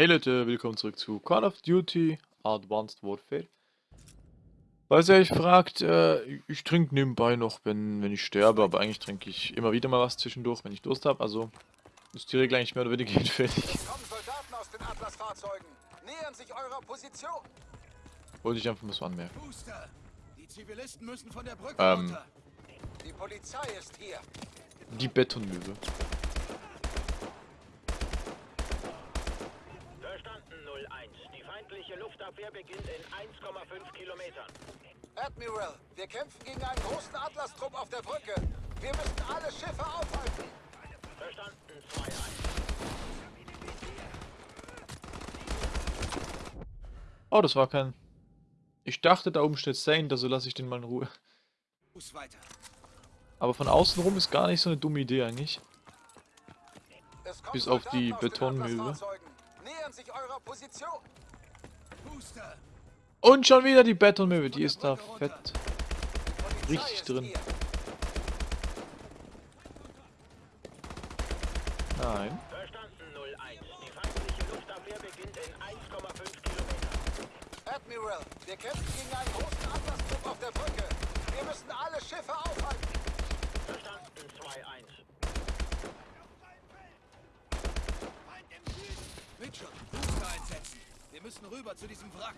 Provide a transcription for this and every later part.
Hey Leute, willkommen zurück zu Call of Duty Advanced Warfare. Falls ihr euch fragt, äh, ich trinke nebenbei noch, wenn, wenn ich sterbe, aber eigentlich trinke ich immer wieder mal was zwischendurch, wenn ich Durst habe, also ist die Regel eigentlich mehr oder weniger hinfällig. Wollte ich einfach mal so anmerken. Booster! Die Zivilisten müssen von der Brücke Ähm. runter. Die Polizei ist hier. Die Betonmöwe. Verstanden 01. Die feindliche Luftabwehr beginnt in 1,5 Kilometern. Admiral, wir kämpfen gegen einen großen Atlas-Trupp auf der Brücke. Wir müssen alle Schiffe aufhalten. Verstanden 2-1. Oh, das war kein... Ich dachte, da oben steht Saint, also lasse ich den mal in Ruhe. Aber von außen rum ist gar nicht so eine dumme Idee eigentlich. Bis auf die. Atlas-Fahrzeugen. Nähern sich eurer Position. Und schon wieder die Betonmöwe, die ist da fett. Richtig drin. Nein. Verstanden 01. Die feindliche Luftabwehr beginnt in 1,5 Kilometern. Admiral, wir kämpfen gegen einen großen Atlas-Trupp auf der Brücke. Wir müssen alle Schiffe aufhalten. Verstanden 2-1. Mitchell, Booster einsetzen. Wir müssen rüber zu diesem Wrack.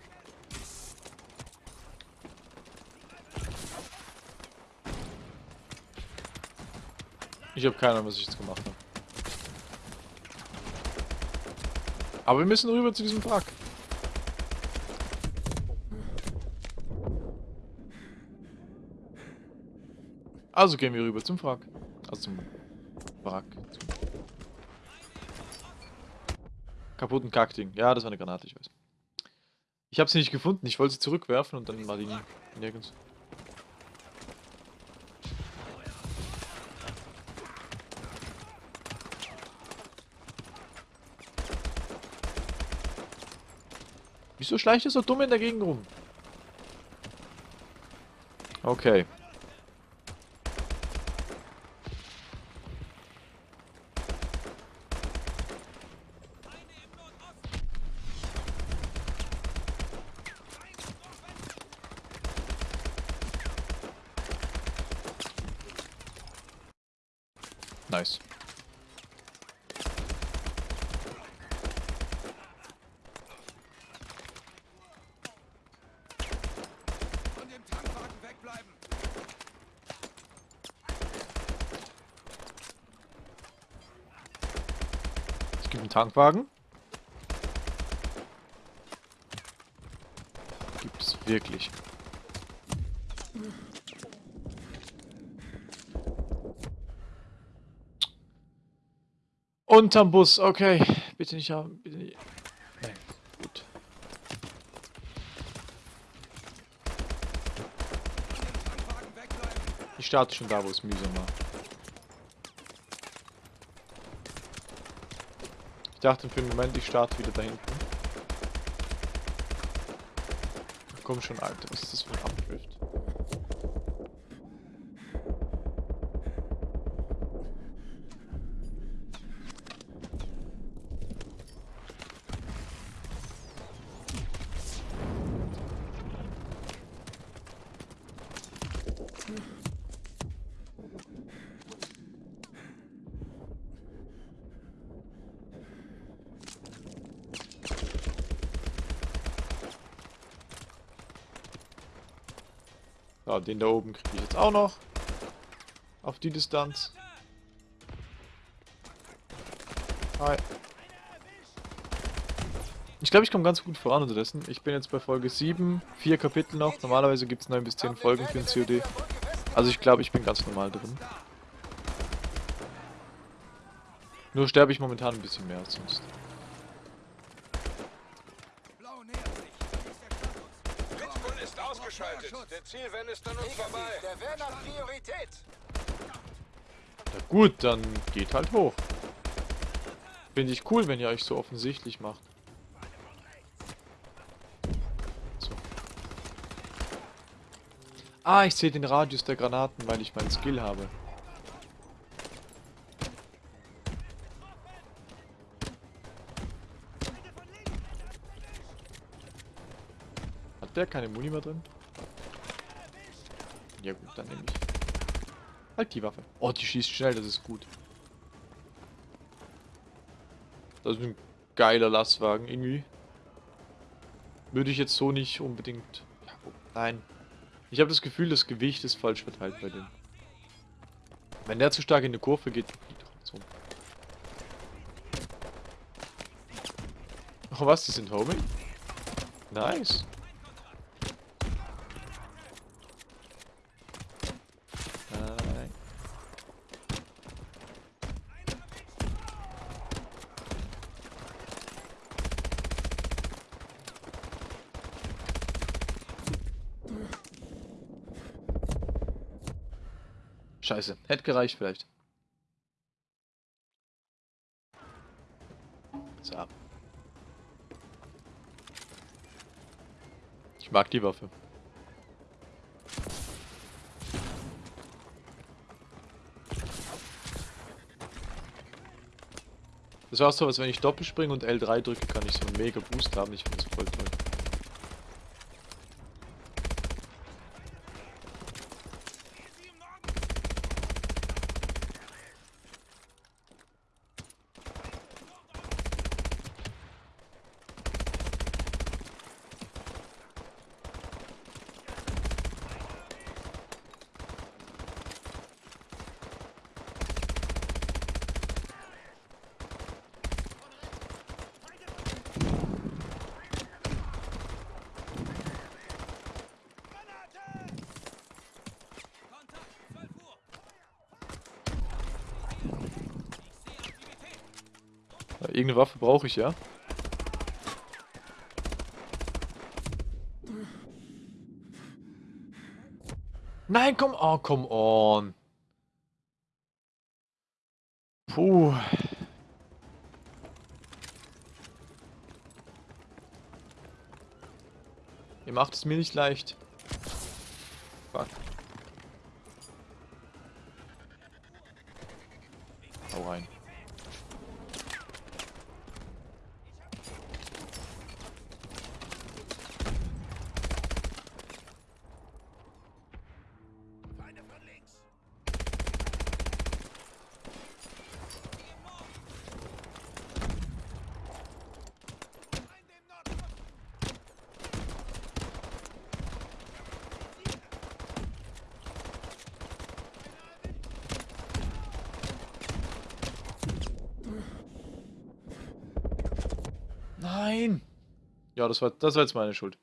Ich habe keine Ahnung, was ich jetzt gemacht habe. Aber wir müssen rüber zu diesem Wrack. Also gehen wir rüber zum Wrack. Also zum Wrack. Zum kaputten Kackding. Ja, das war eine Granate, ich weiß. Ich habe sie nicht gefunden. Ich wollte sie zurückwerfen und dann war die nirgends. Wieso schleicht er so dumm in der Gegend rum? Okay. Gibt einen Tankwagen. Gibt es wirklich. Unterm Bus, okay. Bitte nicht haben, bitte nicht. Ich starte schon da, wo es mühsam war. Dachte für einen Moment, ich starte wieder da hinten. Komm schon, Alter, was ist das für ein Abdrift? Ja, den da oben kriege ich jetzt auch noch. Auf die Distanz. Hi. Ich glaube, ich komme ganz gut voran unterdessen. Ich bin jetzt bei Folge 7, vier Kapitel noch. Normalerweise gibt es 9 bis 10 Folgen für den COD. Also ich glaube, ich bin ganz normal drin. Nur sterbe ich momentan ein bisschen mehr als sonst. freigeschaltet. Der Zielvan ist an uns vorbei. Der Van hat Priorität. Na gut, dann geht halt hoch. Finde ich cool, wenn ihr euch so offensichtlich macht. So. Ah, ich sehe den Radius der Granaten, weil ich meinen Skill habe. Hat der keine Muni mehr drin? Ja gut, dann nehme ich. Halt die Waffe. Oh, die schießt schnell, das ist gut. Das ist ein geiler Lastwagen irgendwie. Würde ich jetzt so nicht unbedingt... Ja, oh, nein. Ich habe das Gefühl, das Gewicht ist falsch verteilt bei dem. Wenn der zu stark in eine Kurve geht, fliegt doch so. Oh was, die sind Homing? Nice. Nein. Scheiße, hätte gereicht vielleicht. So. Ich mag die Waffe. Das war so, als wenn ich Doppelspringen und L3 drücke, kann ich so einen mega Boost haben. Ich finde das voll toll. Kontakt, 12 Uhr. Irgendeine Waffe brauche ich ja. Nein, komm, oh, come on. Puh. Ihr macht es mir nicht leicht. Fuck. Hau rein. Ja, das war, das war jetzt meine Schuld.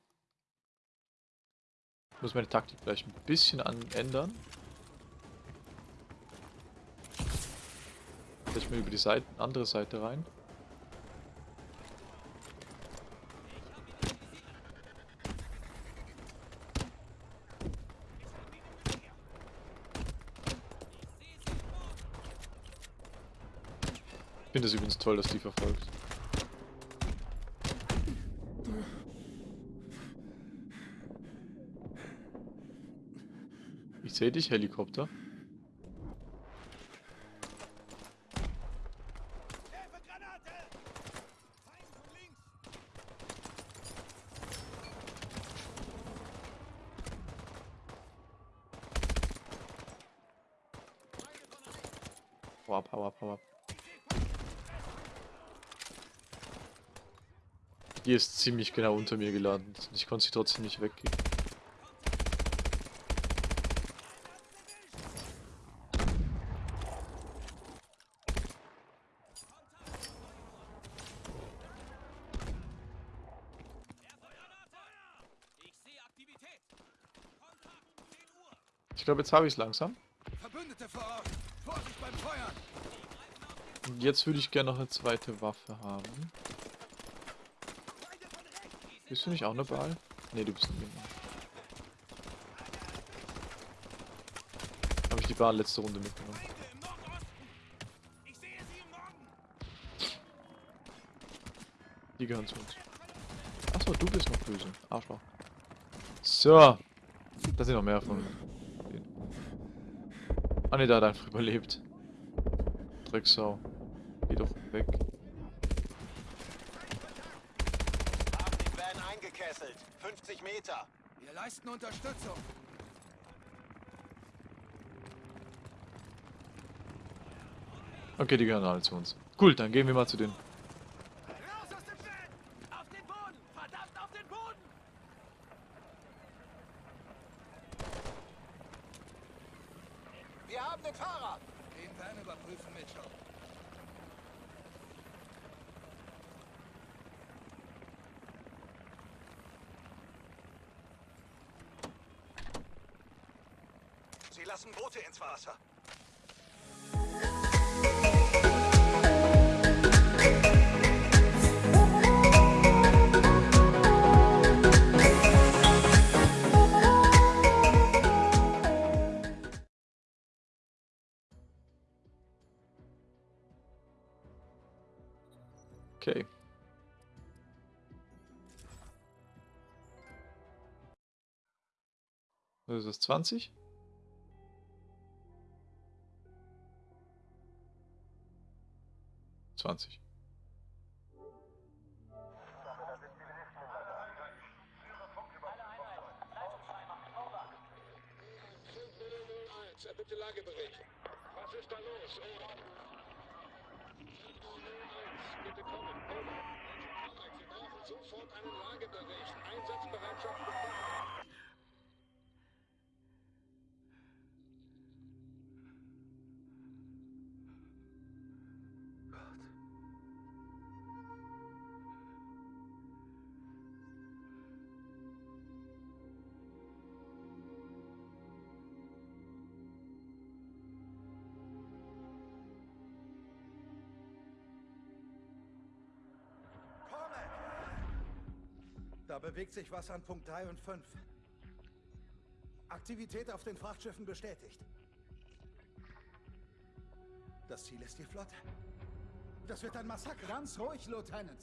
Ich muss meine Taktik vielleicht ein bisschen ändern. Vielleicht mal über die Seite, andere Seite rein. Ich finde es übrigens toll, dass die verfolgt. Sehe dich, Helikopter. Hau ab, hau ab, hau ab. Die ist ziemlich genau unter mir gelandet. Ich konnte sie trotzdem nicht weggehen. Ich sehe Aktivität. Kontakt, 10 Uhr. Ich glaube, jetzt habe ich es langsam. Und jetzt würde ich gerne noch eine zweite Waffe haben. Bist du nicht auch eine Ball? Ne, du bist ein Gegner. Habe ich die Bahn letzte Runde mitgenommen. Die gehören zu uns. Achso, du bist noch böse. Arschloch. So. Da sind noch mehr von. Ah ne, der hat einfach überlebt. Drecksau. Geh doch weg. Haben die Van eingekesselt. gefesselt. 50 Meter. Wir leisten Unterstützung. Okay, die gehören alle zu uns. Cool, dann gehen wir mal zu denen. Raus aus dem Van! Auf den Boden! Verdammt, auf den Boden! Wir haben den Fahrer. Den Van überprüfen, Mitchell. Sie lassen Boote ins Wasser. Was ist das, 20? Zwanzig. Bitte Lagebericht. Was ist da los? Over. Bitte kommen. Wir brauchen sofort einen Lagebericht. Einsatzbereitschaft. Da bewegt sich was an Punkt 3 und 5. Aktivität auf den Frachtschiffen bestätigt. Das Ziel ist die Flotte. Das wird ein Massaker. Ganz ruhig, Lieutenant.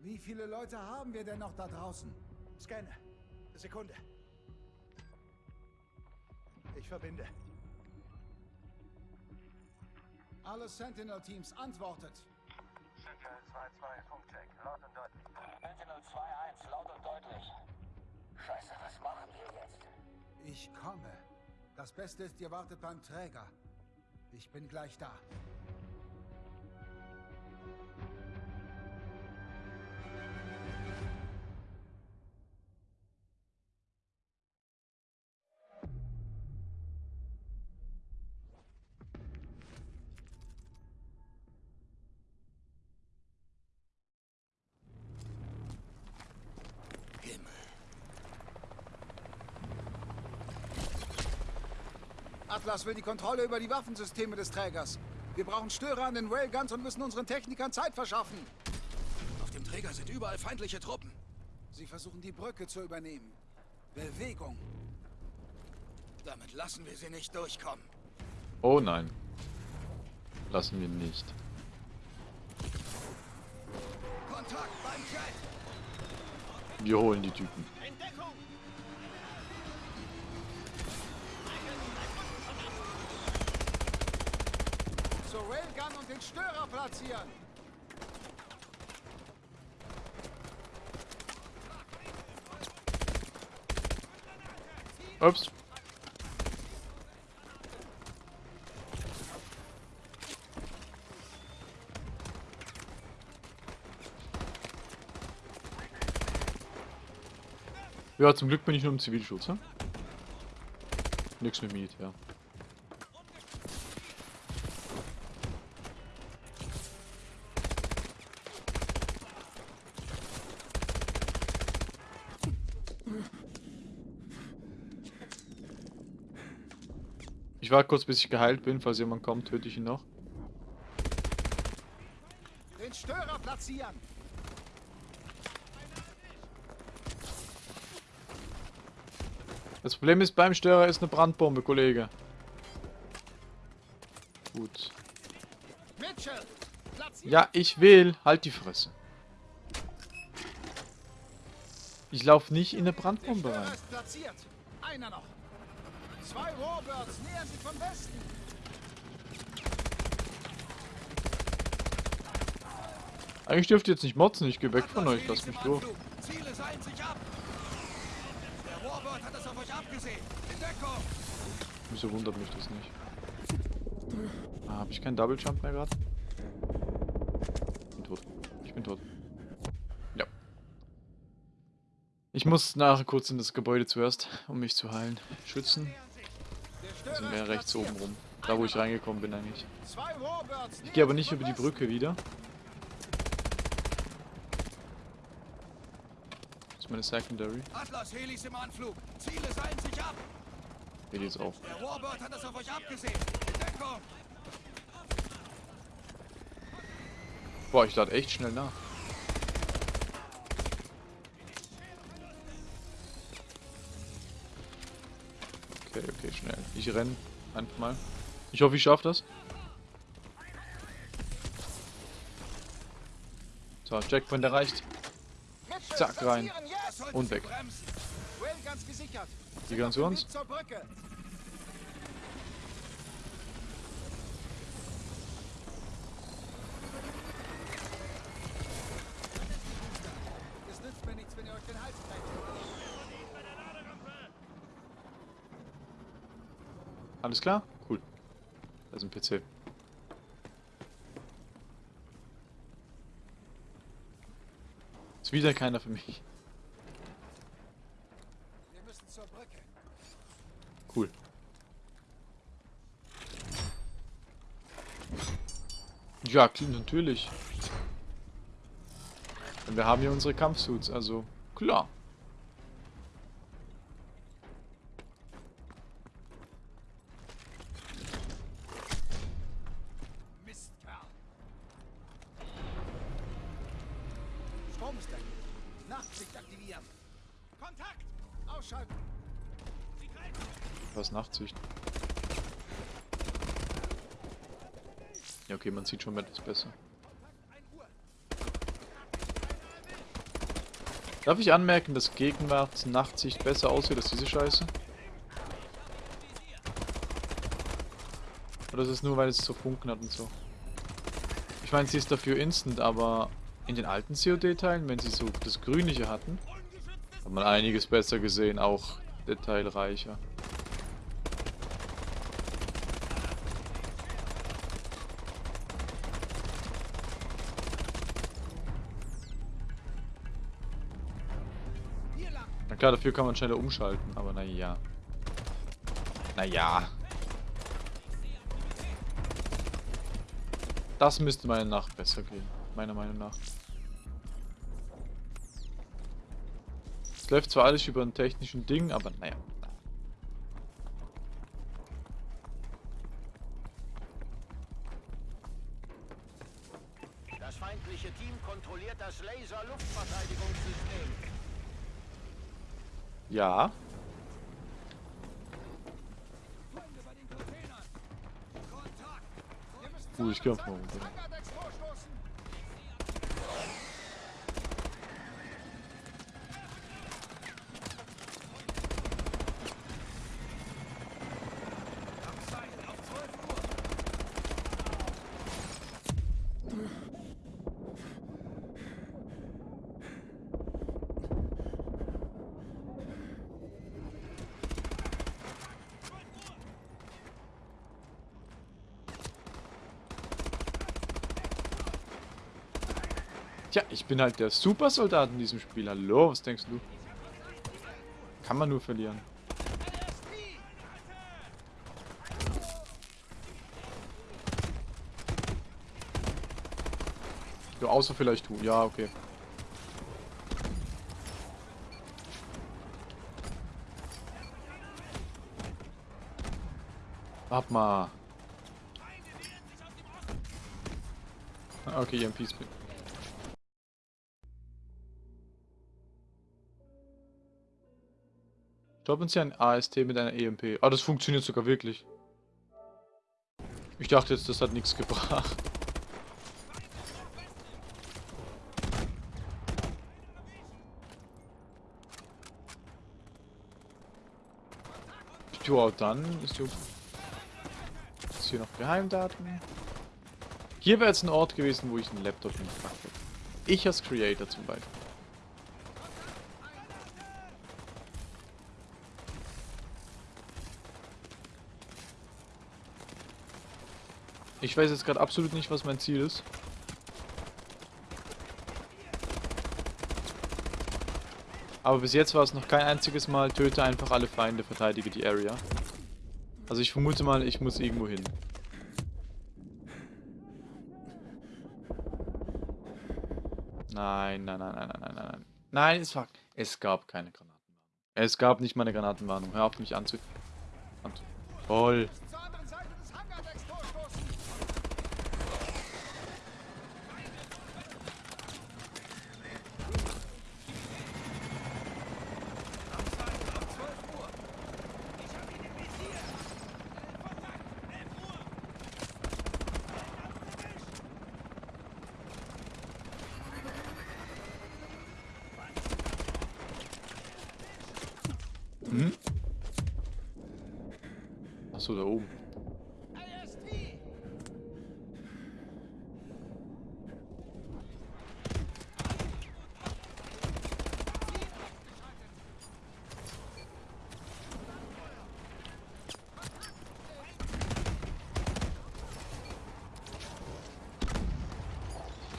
Wie viele Leute haben wir denn noch da draußen? Scanne. Sekunde. Ich verbinde. Alle Sentinel-Teams antwortet. Sentinel 2-2, Funkcheck, laut und deutlich. Sentinel 2-1, laut und deutlich. Scheiße, was machen wir jetzt? Ich komme. Das Beste ist, ihr wartet beim Träger. Ich bin gleich da. Atlas will die Kontrolle über die Waffensysteme des Trägers. Wir brauchen Störer an den Railguns und müssen unseren Technikern Zeit verschaffen. Auf dem Träger sind überall feindliche Truppen. Sie versuchen die Brücke zu übernehmen. Bewegung. Damit lassen wir sie nicht durchkommen. Oh nein. Lassen wir nicht. Kontakt beim Jet! Wir holen die Typen. Zur Railgun und den Störer platzieren. Ups. Ja, zum Glück bin ich nur im Zivilschutz, ne? Nix mit Miet, ja. Warte kurz, bis ich geheilt bin. Falls jemand kommt, töte ich ihn noch. Den Störer platzieren. Das Problem ist, beim Störer ist eine Brandbombe, Kollege. Gut. Ja, ich will. Halt die Fresse. Ich laufe nicht in eine Der Brandbombe rein. Einer noch. Zwei Warbirds nähern sich von Westen. Eigentlich dürft ihr jetzt nicht motzen, ich geh weg von euch, lasst mich durch. Ziele seilen sich ab. Der Warbird hat es auf euch abgesehen. In Deckung. Wieso wundert mich das nicht? Ah, hab ich keinen Double Jump mehr gerade? Bin tot. Ich bin tot. Ja. Ich muss nachher kurz in das Gebäude zuerst, um mich zu heilen. Schützen. Mehr rechts oben rum. Da wo ich reingekommen bin eigentlich. Ich gehe aber nicht über die Brücke wieder. Das ist meine Secondary. Atlas Helis im Anflug. Ziele seilen sich ab. Hier die ist auch. Der Warbird hat es auf euch abgesehen. In Deckung. Boah, ich lade echt schnell nach. Okay, okay, schnell. Ich renn einfach mal. Ich hoffe, ich schaffe das. So, Checkpoint erreicht. Zack, rein. Und weg. Die auf zu uns? Weg Zur Brücke. Es nützt mir nichts, wenn ihr euch den Hals brecht. Alles klar? Cool. Da ist ein PC. Ist wieder keiner für mich. Wir müssen zur Brücke. Cool. Ja, klar, natürlich. Und wir haben hier unsere Kampfsuits, also klar. Man sieht schon etwas besser. Darf ich anmerken, dass Gegenwart Nachtsicht besser aussieht als diese Scheiße? Oder ist es nur, weil es so Funken hat und so? Ich meine, sie ist dafür instant, aber in den alten COD-Teilen, wenn sie so das Grünliche hatten, hat man einiges besser gesehen, auch detailreicher. Na klar, dafür kann man schneller umschalten, aber naja. Naja. Das müsste meiner Nach besser gehen. Meiner Meinung nach. Es läuft zwar alles über einen technischen Ding, aber naja. Ja. Uh, ich geh einfach mal runter. Ich bin halt der Supersoldat in diesem Spiel. Hallo, was denkst du? Kann man nur verlieren. Ja, außer vielleicht du. Ja, okay. Warte mal. Ah, Okay, EMP Stoppen Sie ein AST mit einer EMP. Ah, das funktioniert sogar wirklich. Ich dachte jetzt, das hat nichts gebracht. Ja, dann ist hier, ist hier noch Geheimdaten. Hier wäre jetzt ein Ort gewesen, wo ich einen Laptop hingepackt hätte. Ich als Creator zum Beispiel. Ich weiß jetzt gerade absolut nicht, was mein Ziel ist. Aber bis jetzt war es noch kein einziges Mal, töte einfach alle Feinde, verteidige die Area. Also ich vermute mal, ich muss irgendwo hin. Nein, nein, nein, nein, nein, nein, nein. Nein, es war... Es gab keine Granatenwarnung. Es gab nicht mal eine Granatenwarnung. Hör auf mich anzu... anzu Toll. Achso, da oben.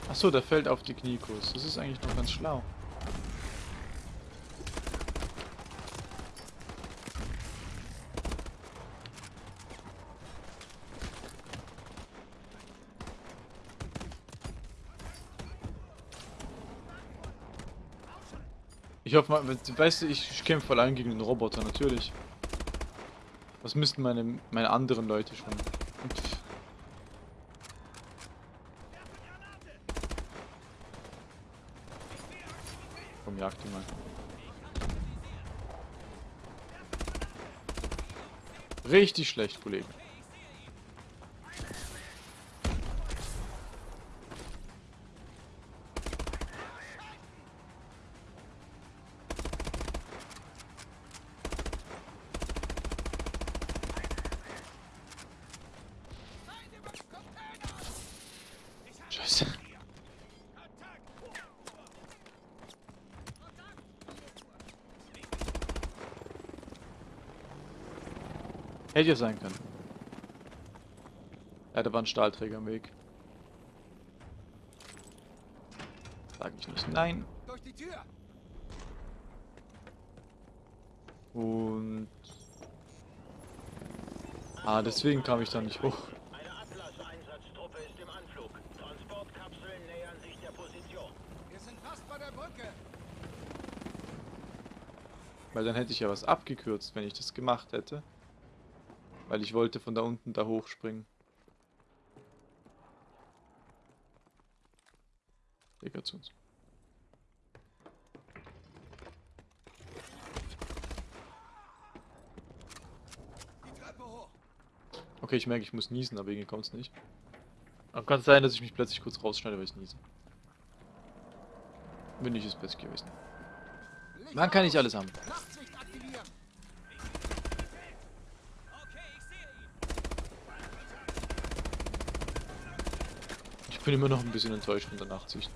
Achso, der fällt auf die Kniekurs. Das ist eigentlich noch ganz schlau. Ich hoffe mal, weißt du, ich, kämpfe allein gegen den Roboter, natürlich. Was müssten meine, meine anderen Leute schon? Komm, jag die mal. Richtig schlecht, Kollege. Hätte ja sein können. Ja, da war ein Stahlträger im Weg. Sag ich nicht nein. Durch die Tür! Und... Ah, deswegen kam ich da nicht hoch. Eine Atlas-Einsatztruppe ist im Anflug. Transportkapseln nähern sich der Position. Wir sind fast bei der Brücke. Weil dann hätte ich ja was abgekürzt, wenn ich das gemacht hätte. Weil ich wollte von da unten da hochspringen. Digga zu uns. Okay, ich merke, ich muss niesen, aber irgendwie kommt es nicht. Aber kann sein, dass ich mich plötzlich kurz rausschneide, weil ich niese. Wenn nicht, ist besser gewesen. Man kann nicht aus. alles haben. Nachtsicht aktivieren. Ich bin immer noch ein bisschen enttäuscht von der Nachtsicht.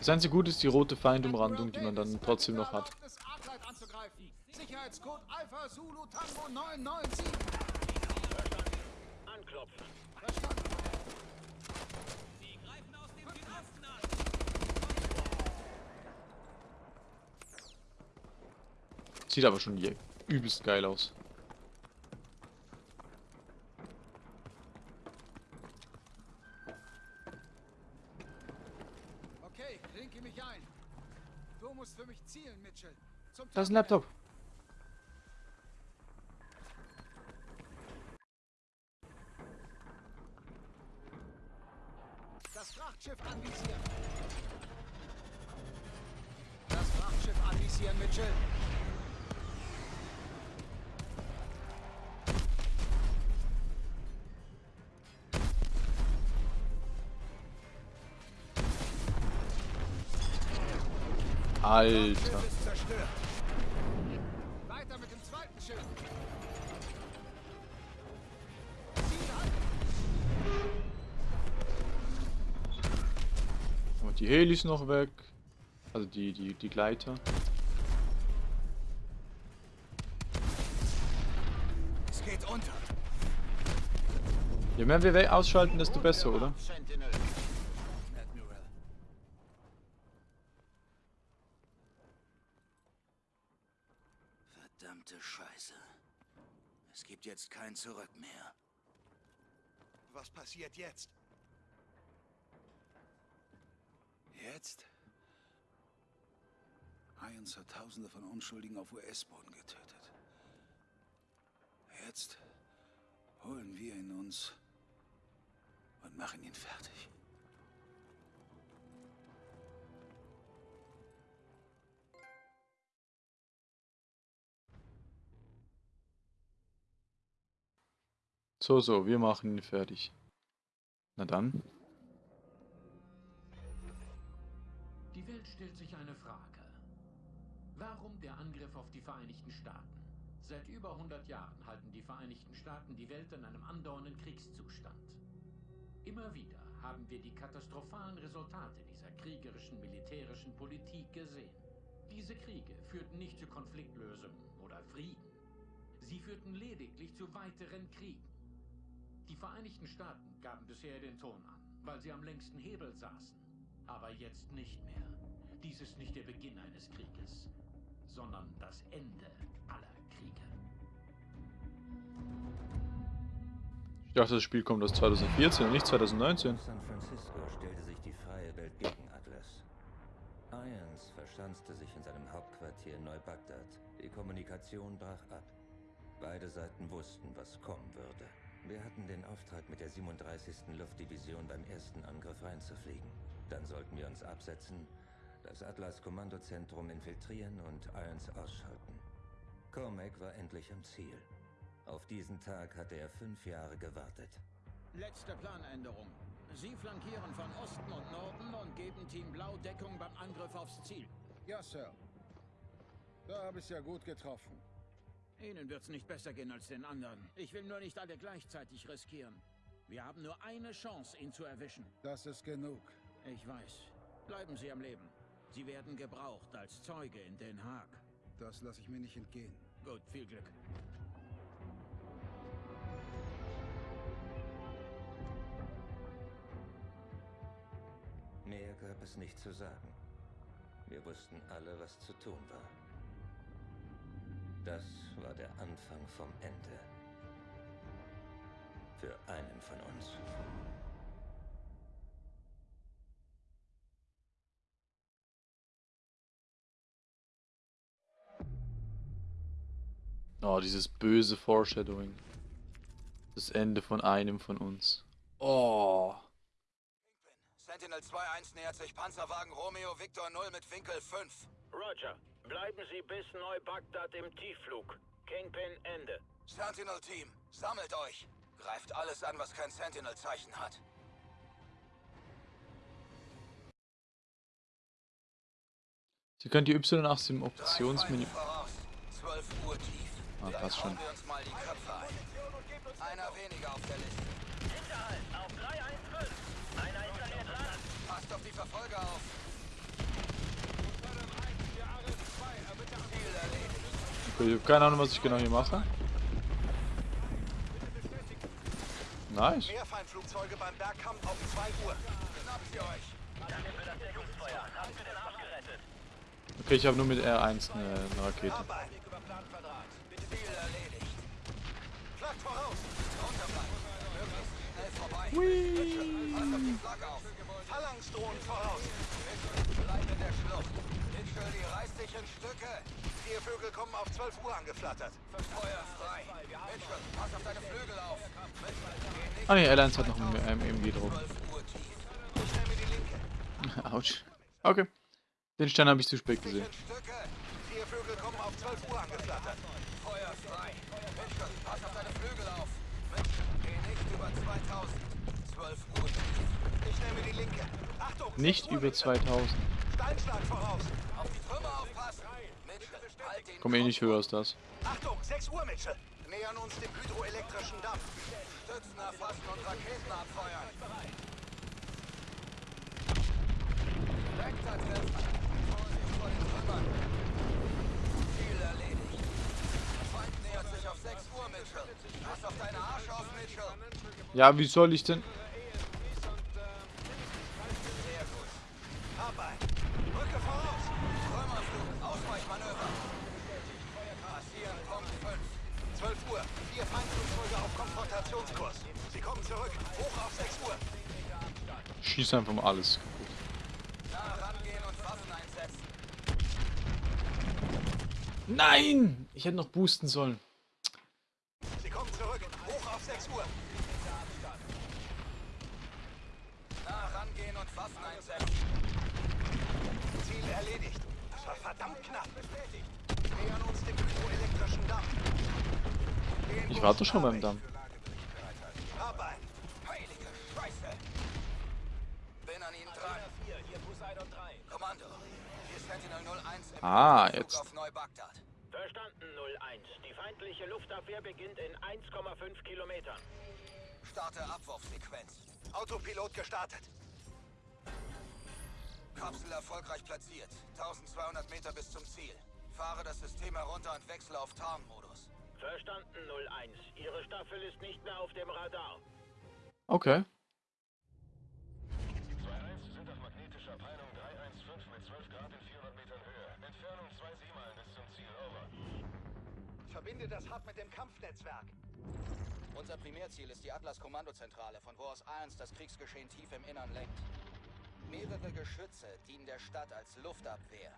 Das einzige Gute ist die rote Feindumrandung, die man dann trotzdem noch hat. Sicherheitscode Alpha Zulu Tango 997. Anklopfen. Sieht aber schon hier übelst geil aus. Okay, klinke mich ein. Du musst für mich zielen, Mitchell. Zum Da ist ein Laptop. Alter. Weiter mit dem zweiten Schiff. Die Helis noch weg. Also die, die, die Gleiter. Es geht unter. Je mehr wir ausschalten, desto besser, oder? Sentinel. Admiral. Verdammte Scheiße. Es gibt jetzt kein Zurück mehr. Was passiert jetzt? Jetzt? Irons hat Tausende von Unschuldigen auf US-Boden getötet. Jetzt holen wir ihn uns und machen ihn fertig. So, so, wir machen ihn fertig. Na dann. Die Welt stellt sich eine Frage. Warum der Angriff auf die Vereinigten Staaten? Seit über 100 Jahren halten die Vereinigten Staaten die Welt in einem andauernden Kriegszustand. Immer wieder haben wir die katastrophalen Resultate dieser kriegerischen militärischen Politik gesehen. Diese Kriege führten nicht zu Konfliktlösungen oder Frieden. Sie führten lediglich zu weiteren Kriegen. Die Vereinigten Staaten gaben bisher den Ton an, weil sie am längsten Hebel saßen. Aber jetzt nicht mehr. Dies ist nicht der Beginn eines Krieges, sondern das Ende aller Kriege. Ich dachte, das Spiel kommt aus 2014 und nicht 2019. San Francisco stellte sich die freie Welt gegen Atlas. Irons verschanzte sich in seinem Hauptquartier Neubagdad. Die Kommunikation brach ab. Beide Seiten wussten, was kommen würde. Wir hatten den Auftrag, mit der 37. Luftdivision beim ersten Angriff reinzufliegen. Dann sollten wir uns absetzen, das Atlas-Kommandozentrum infiltrieren und Irons ausschalten. Cormac war endlich am Ziel. Auf diesen Tag hatte er fünf Jahre gewartet. Letzte Planänderung. Sie flankieren von Osten und Norden und geben Team Blau Deckung beim Angriff aufs Ziel. Ja, Sir. Da habe ich ja gut getroffen. Ihnen wird's nicht besser gehen als den anderen. Ich will nur nicht alle gleichzeitig riskieren. Wir haben nur eine Chance, ihn zu erwischen. Das ist genug. Ich weiß. Bleiben Sie am Leben. Sie werden gebraucht als Zeuge in Den Haag. Das lasse ich mir nicht entgehen. Gut, viel Glück. Mehr gab es nicht zu sagen. Wir wussten alle, was zu tun war. Das war der Anfang vom Ende. Für einen von uns. Oh, dieses böse Foreshadowing. Das Ende von einem von uns. Oh. Sentinel 2-1 nähert sich Panzerwagen Romeo Victor 0 mit Winkel 5. Roger. Bleiben Sie bis Neubagdad im Tiefflug. Kingpin Ende. Sentinel-Team, sammelt euch. Greift alles an, was kein Sentinel-Zeichen hat. Sie können die Y8 im Optionsmenü. Feinde voraus. 12 Uhr tief. Ah, Dann passt schon. hauen wir uns mal die Köpfe ein. Einer weniger auf der Liste. Hinterhalt auf 315. Einer installiert Land. Passt auf die Verfolger auf. Ich habe keine Ahnung, was ich genau hier mache. Nice. Mehr Feindflugzeuge beim Bergkamm auf 2 Uhr. Euch. Danke für das Deckungsfeuer. Haben wir den Arsch gerettet. Okay, ich habe nur mit R1 eine, eine Rakete. Erledigt. Flaggt voraus. Bleib in der Schlucht. Reißt in Stücke. Vier Vögel kommen auf 12 Uhr angeflattert. Feuer frei. Mitchell, pass auf deine Flügel auf. Ah ne, R1 hat noch ein ähm, MG drauf. 12 Uhr tief. Schnell mir die linke. Autsch. Okay. Den Stern habe ich zu spät gesehen. Vier Vögel kommen auf 12 Uhr angeflattert. Feuer frei. Mitchell, pass auf deine Flügel auf. Mitchell, geh nicht über 2000. 12 Uhr. Ich nehme die linke. Achtung! Nicht 6 Uhr, über Mitchell. 2000. Steinschlag voraus. Auf die Trümmer aufpassen. Komm eh nicht höher als das. Achtung, 6 Uhr, Mitchell. Nähern uns dem hydroelektrischen Dampf. Stützen erfassen und Raketen abfeuern. Direkter Treffer. Vorsicht vor den Trümmern. Ziel erledigt. Feind nähert sich auf 6 Uhr, Mitchell. Pass auf deine Arsch auf, Mitchell. Ja, wie soll ich denn... Schieß einfach mal alles. Nein! Ich hätte noch boosten sollen. Sie kommen zurück. Hoch auf 6 Uhr. Nah rangehen und Waffen einsetzen. Ziel erledigt. Das war verdammt knapp. Bestätigt. Nähern uns dem hydroelektrischen Damm. Den Ich warte schon beim Damm. Arbeit. Kommando. Hier Sentinel 01 im Ah, jetzt. auf Neubagdad. Verstanden, 01. Die feindliche Luftabwehr beginnt in 1,5 Kilometern. Starte Abwurfsequenz. Autopilot gestartet. Kapsel erfolgreich platziert. 1200 Meter bis zum Ziel. Fahre das System herunter und wechsle auf Tarnmodus. Verstanden, 01. Ihre Staffel ist nicht mehr auf dem Radar. Okay. 2-1 sind auf magnetischer Peilung 315 mit 12 Grad in 400 Metern Höhe. Entfernung 2 Seemeilen bis zum Ziel, over. Verbinde das Hub mit dem Kampfnetzwerk. Unser Primärziel ist die Atlas-Kommandozentrale, von wo aus Irons das Kriegsgeschehen tief im Innern lenkt. Mehrere Geschütze dienen der Stadt als Luftabwehr.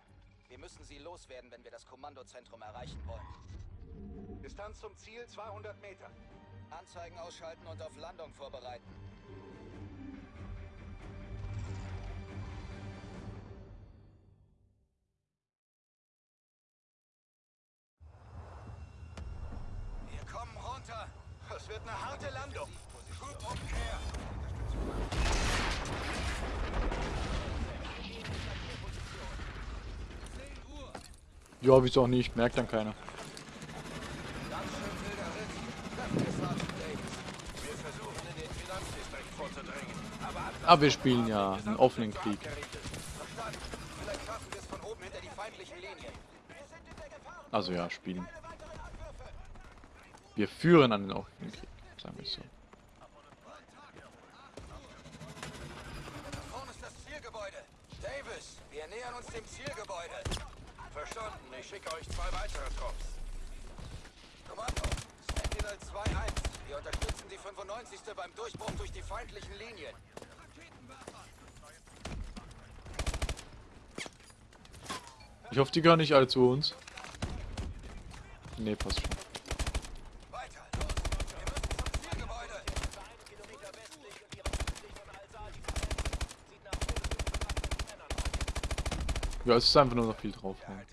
Wir müssen sie loswerden, wenn wir das Kommandozentrum erreichen wollen. Distanz zum Ziel 200 Meter. Anzeigen ausschalten und auf Landung vorbereiten. Wird eine harte Landung. Umkehr. Ja, wieso auch nicht? Merkt dann keiner. Aber Aber wir spielen ja einen offenen Krieg. Also ja, spielen. Wir führen einen offenen Krieg. Sagen wir es so. Wir nähern uns dem Zielgebäude. Verstanden. Ich schicke euch zwei weitere Trupps. Kommando, Sentinel 2-1. Wir unterstützen die 95. beim Durchbruch durch die feindlichen Linien. Ich hoffe, die gehören nicht alle zu uns. Nee, passt schon. Weiter, los. Wir müssen zum Zielgebäude. Ja, es ist einfach nur noch viel drauf. ne?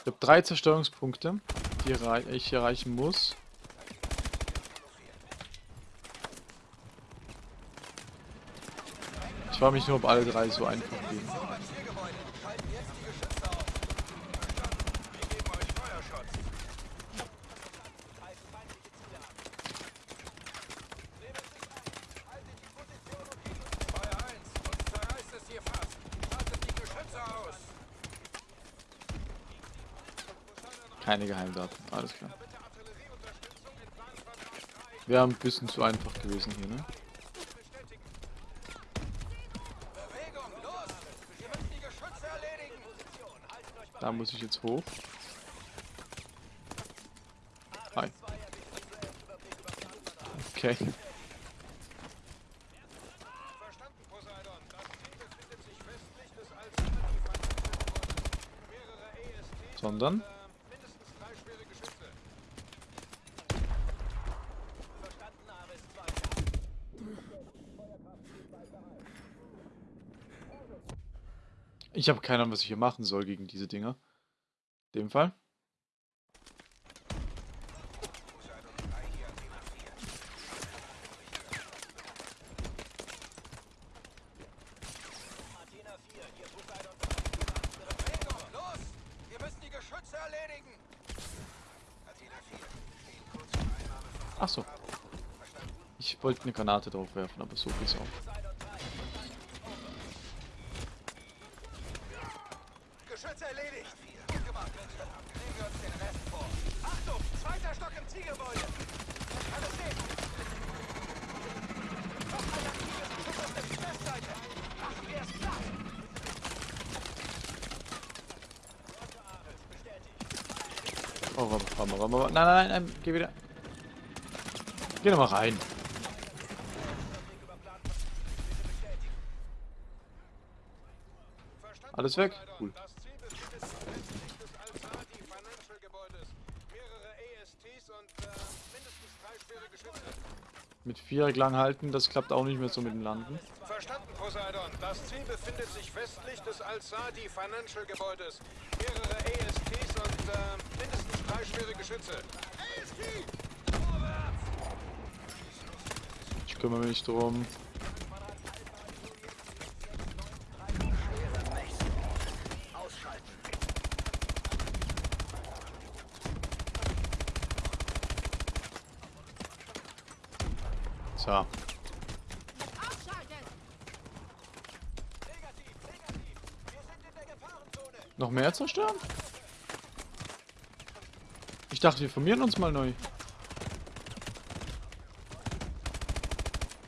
Ich habe drei Zerstörungspunkte, die ich erreichen muss. Ich frage mich nur, ob alle drei so einfach gehen. Beim Zielgebäude. Schalten jetzt die Geschütze auf. Verstanden. Wir geben euch Feuerschutz. Greifen feindliche Ziele an. Nehmen sich ein. Haltet die Position und gegen uns. Feuer 1. Uns zerreißt es hier fast. Schaltet die Geschütze aus. Keine Geheimdaten, alles klar. Wäre ein bisschen zu einfach gewesen hier, ne? Wir. Da muss ich jetzt hoch. Hi. Okay. Verstanden, Ich habe keine Ahnung, was ich hier machen soll gegen diese Dinger. In dem Fall. Achso. Ich wollte eine Granate drauf werfen, aber so geht's auch. Erledigt. Gut gemacht, Mitchell. Nehmen wir uns den Rest vor. Achtung, zweiter Stock im Zielgebäude. Alles stehen. Noch ein aktives Geschütz auf der Südwestseite. Machen wir es klar. Oh, warte, warte, warte, warte. Nein, nein, nein, geh wieder. Geh doch mal rein. Alles weg? Cool. Das Ziel befindet sich westlich des Al-Saadi Financial Gebäudes. Mehrere ASTs und äh, mindestens drei schwere Geschütze. Mit Viereck lang halten, das klappt auch nicht mehr so mit dem Landen. Verstanden, Poseidon. Das Ziel befindet sich westlich des Al-Saadi Financial Gebäudes. Mehrere ASTs und äh, mindestens drei schwere Geschütze. Ich kümmere mich drum. So. Noch mehr zerstören? Ich dachte, wir formieren uns mal neu.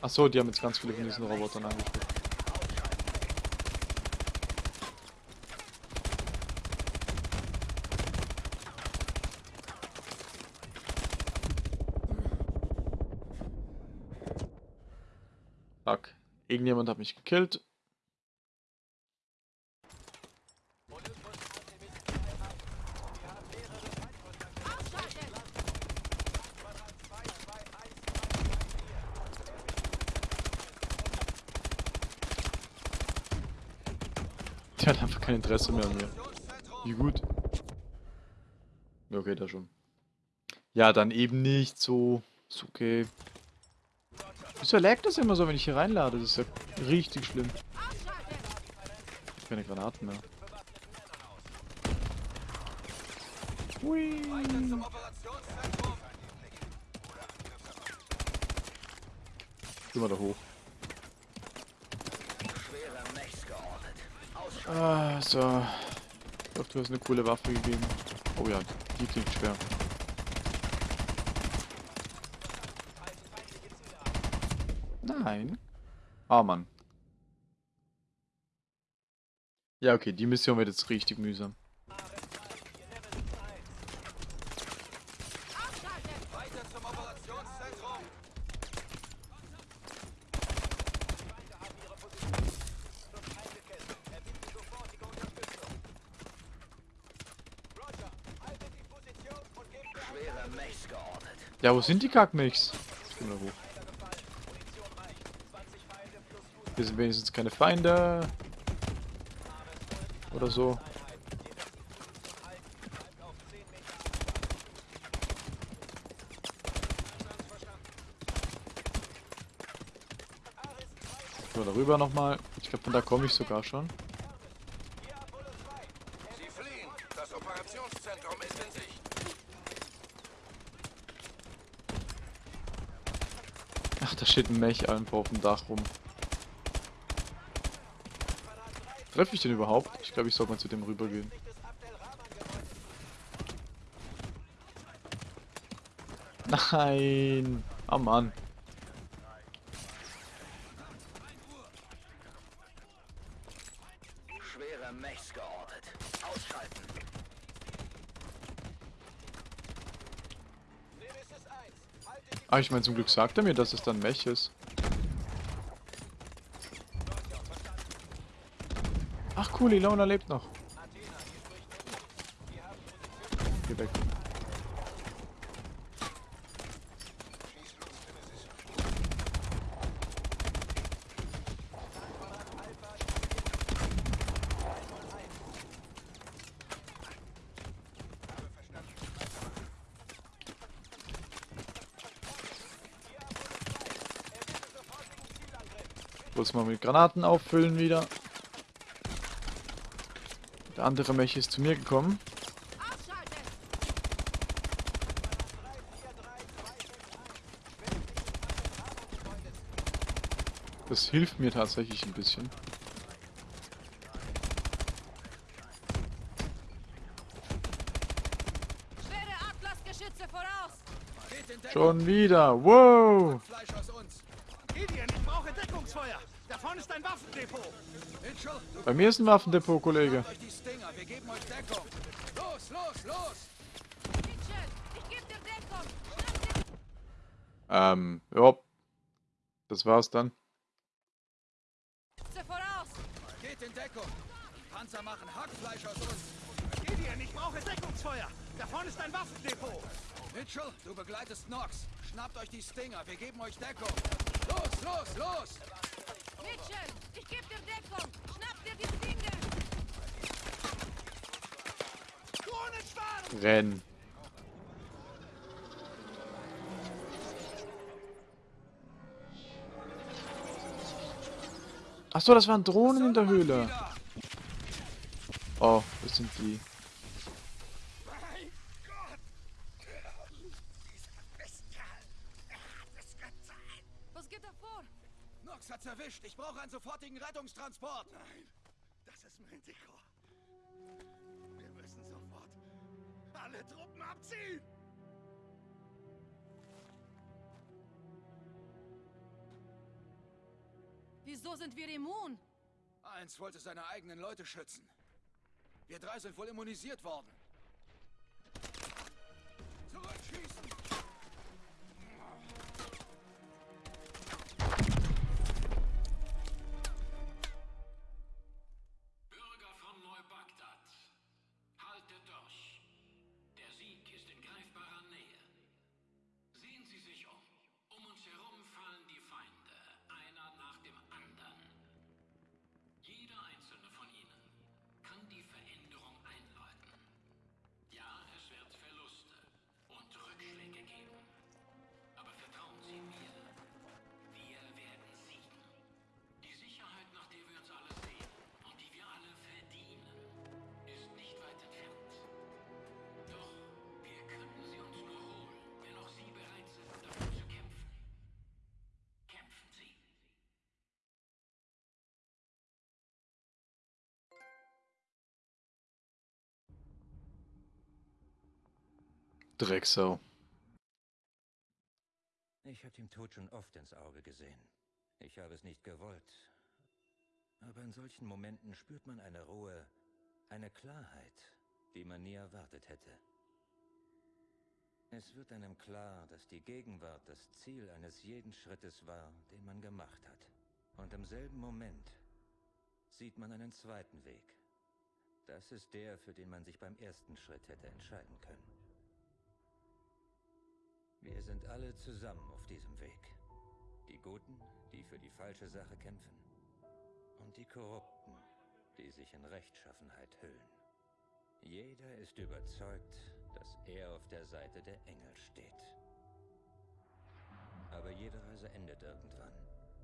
Ach so, die haben jetzt ganz viele von diesen Robotern angespielt. Irgendjemand hat mich gekillt. Der hat einfach kein Interesse mehr an mir. Wie gut. Okay, da schon. Ja, dann eben nicht so. Ist okay. Wieso laggt das immer so, wenn ich hier reinlade? Das ist ja richtig schlimm. Keine Granaten mehr. Hui. Geh mal da hoch. Ah, so. Ich glaube, du hast eine coole Waffe gegeben. Oh ja, die klingt schwer. Nein. Ah, Mann. Ja, okay, die Mission wird jetzt richtig mühsam. Weiter zum Operationszentrum. Schwere Mechs geortet. Ja, wo sind die Kackmix? Hoch. Hier sind wenigstens keine Feinde. Oder so. So, darüber nochmal. Ich glaube, von da komme ich sogar schon. Sie fliehen. Das Operationszentrum ist in Sicht. Ach, da steht ein Mech einfach auf dem Dach rum. Treffe ich den überhaupt? Ich glaube, ich sollte mal zu dem rübergehen. Nein! Oh Mann. Schwere Mechs geortet. Ausschalten. Ah, ich meine, zum Glück sagt er mir, dass es dann Mech ist. Ach cool, Ilona lebt noch. Bloß mal mit Granaten auffüllen wieder. Der andere Mech ist zu mir gekommen. Das hilft mir tatsächlich ein bisschen. Schon wieder. Wow. Bei mir ist ein Waffendepot, Kollege. Los, los, los. Ähm, ja. Das war's dann. Geschütze voraus! Geht in Deckung. Die Panzer machen Hackfleisch aus uns. Gideon, ich brauche Deckungsfeuer. Da vorne ist ein Waffendepot. Mitchell, du begleitest Nox. Schnappt euch die Stinger. Wir geben euch Deckung. Los, los, los. Mitchell, ich gebe dir Deckung! Schnapp dir die Dinge! Drohnenschwarm! Renn. Ach so, das waren Drohnen in der Höhle. Oh, das sind die. Mein Gott! Dieser Bestial! Er hat es getan! Was geht da vor? Nox hat's erwischt. Ich brauche einen sofortigen Rettungstransport. Nein, das ist Manticore. Wir müssen sofort alle Truppen abziehen! Wieso sind wir immun? Eins wollte seine eigenen Leute schützen. Wir drei sind wohl immunisiert worden. Zurückschießen! Drecksau. Ich habe dem Tod schon oft ins Auge gesehen. Ich habe es nicht gewollt. Aber in solchen Momenten spürt man eine Ruhe, eine Klarheit, die man nie erwartet hätte. Es wird einem klar, dass die Gegenwart das Ziel eines jeden Schrittes war, den man gemacht hat. Und im selben Moment sieht man einen zweiten Weg. Das ist der, für den man sich beim ersten Schritt hätte entscheiden können. Wir sind alle zusammen auf diesem Weg. Die Guten, die für die falsche Sache kämpfen. Und die Korrupten, die sich in Rechtschaffenheit hüllen. Jeder ist überzeugt, dass er auf der Seite der Engel steht. Aber jede Reise endet irgendwann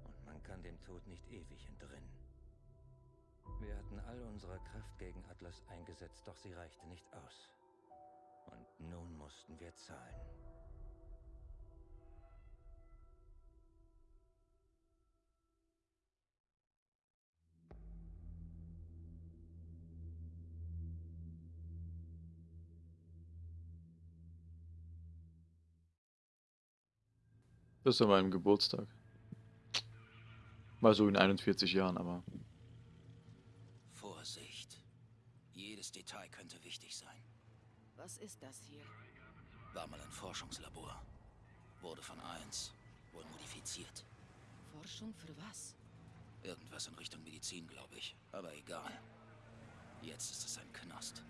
und man kann dem Tod nicht ewig entrinnen. Wir hatten all unsere Kraft gegen Atlas eingesetzt, doch sie reichte nicht aus. Und nun mussten wir zahlen. Das ist an meinem Geburtstag. Mal so in 41 Jahren, aber. Vorsicht. Jedes Detail könnte wichtig sein. Was ist das hier? War mal ein Forschungslabor. Wurde von eins. Wohl modifiziert. Forschung für was? Irgendwas in Richtung Medizin, glaube ich. Aber egal. Jetzt ist es ein Knast.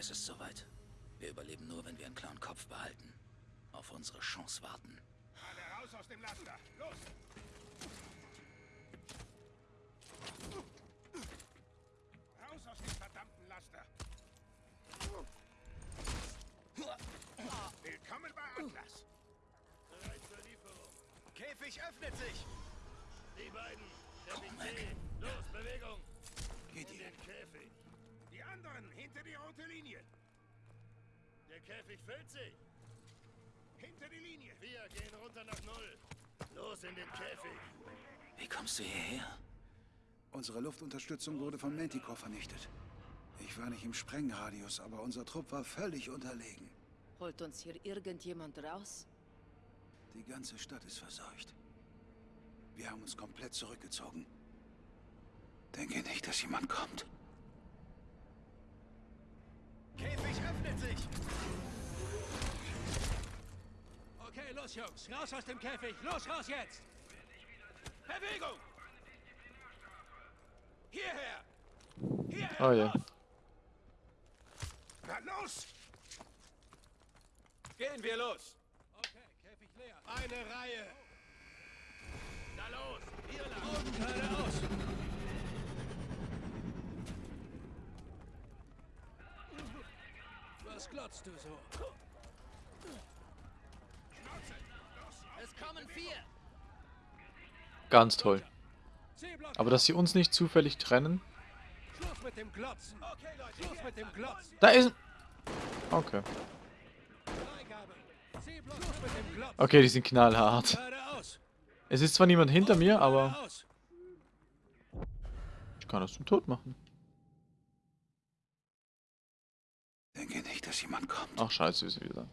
Es ist soweit. Wir überleben nur, wenn wir einen klaren Kopf behalten. Auf unsere Chance warten. Alle raus aus dem Laster! Los! Raus aus dem verdammten Laster! Willkommen bei Atlas! Bereit zur Lieferung. Käfig öffnet sich! Die beiden, der Komm weg. Los, Bewegung! Gideon, Käfig! Die Die anderen hinter die rote Linie. Der Käfig füllt sich. Hinter die Linie. Wir gehen runter nach Null. Los in den Käfig. Wie kommst du hierher? Unsere Luftunterstützung wurde von Manticore vernichtet. Ich war nicht im Sprengradius, aber unser Trupp war völlig unterlegen. Holt uns hier irgendjemand raus? Die ganze Stadt ist verseucht. Wir haben uns komplett zurückgezogen. Denke nicht, dass jemand kommt. Käfig öffnet sich. Okay, los, Jungs. Raus aus dem Käfig. Los, raus jetzt. Bewegung. Hierher. Hierher. Oh je. Na los. Gehen wir los. Okay, Käfig leer. Eine Reihe. Na los. Hier lang. Und geradeaus. Was glotzt du so? Es kommen vier! Ganz toll. Aber dass sie uns nicht zufällig trennen. Schluss mit dem Glotzen. Okay, Leute. Schluss mit dem Glotzen. Da ist ein... Okay. Okay, die sind knallhart. Es ist zwar niemand hinter mir, aber ich kann das zum Tod machen. Denke nicht, dass jemand kommt. Ach scheiße, ist sie wieder.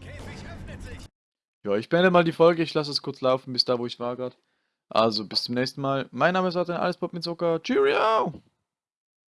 Käfig öffnet sich. Ja, ich beende mal die Folge. Ich lasse es kurz laufen bis da, wo ich war gerade. Also, bis zum nächsten Mal. Mein Name ist Adrian Allespop mit Zucker. Cheerio!